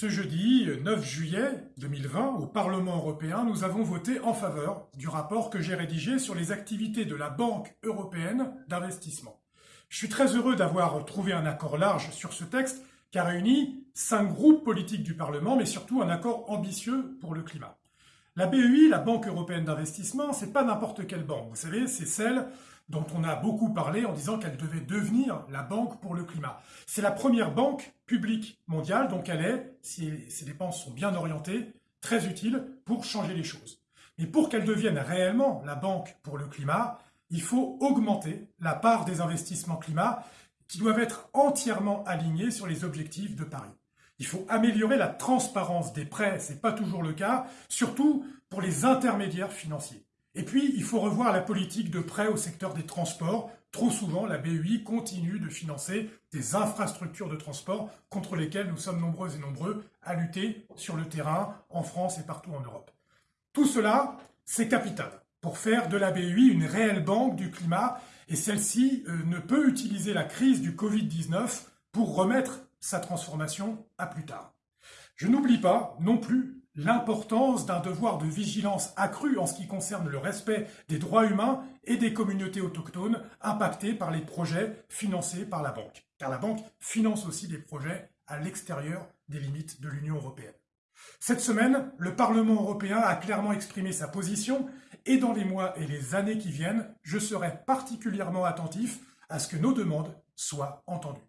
Ce jeudi 9 juillet 2020, au Parlement européen, nous avons voté en faveur du rapport que j'ai rédigé sur les activités de la Banque européenne d'investissement. Je suis très heureux d'avoir trouvé un accord large sur ce texte qui a réuni cinq groupes politiques du Parlement, mais surtout un accord ambitieux pour le climat. La BEI, la Banque européenne d'investissement, c'est pas n'importe quelle banque. Vous savez, c'est celle dont on a beaucoup parlé en disant qu'elle devait devenir la banque pour le climat. C'est la première banque publique mondiale, donc elle est, si ses dépenses sont bien orientées, très utile pour changer les choses. Mais pour qu'elle devienne réellement la banque pour le climat, il faut augmenter la part des investissements climat qui doivent être entièrement alignés sur les objectifs de Paris. Il faut améliorer la transparence des prêts, ce n'est pas toujours le cas, surtout pour les intermédiaires financiers. Et puis, il faut revoir la politique de prêt au secteur des transports. Trop souvent, la BEI continue de financer des infrastructures de transport contre lesquelles nous sommes nombreux et nombreux à lutter sur le terrain, en France et partout en Europe. Tout cela, c'est capital pour faire de la BEI une réelle banque du climat et celle-ci euh, ne peut utiliser la crise du Covid-19 pour remettre sa transformation à plus tard. Je n'oublie pas non plus l'importance d'un devoir de vigilance accru en ce qui concerne le respect des droits humains et des communautés autochtones impactées par les projets financés par la banque. Car la banque finance aussi des projets à l'extérieur des limites de l'Union européenne. Cette semaine, le Parlement européen a clairement exprimé sa position et dans les mois et les années qui viennent, je serai particulièrement attentif à ce que nos demandes soient entendues.